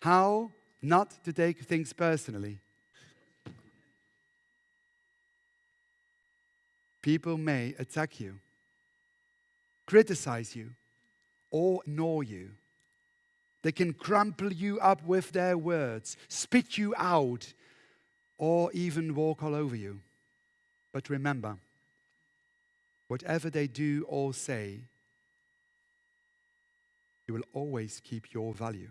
how not to take things personally. People may attack you, criticize you, or ignore you. They can crumple you up with their words, spit you out, or even walk all over you. But remember, whatever they do or say, you will always keep your value.